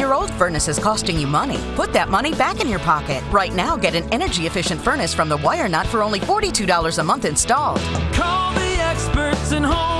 Your old furnace is costing you money. Put that money back in your pocket. Right now, get an energy efficient furnace from the Wire Nut for only $42 a month installed. Call the experts in home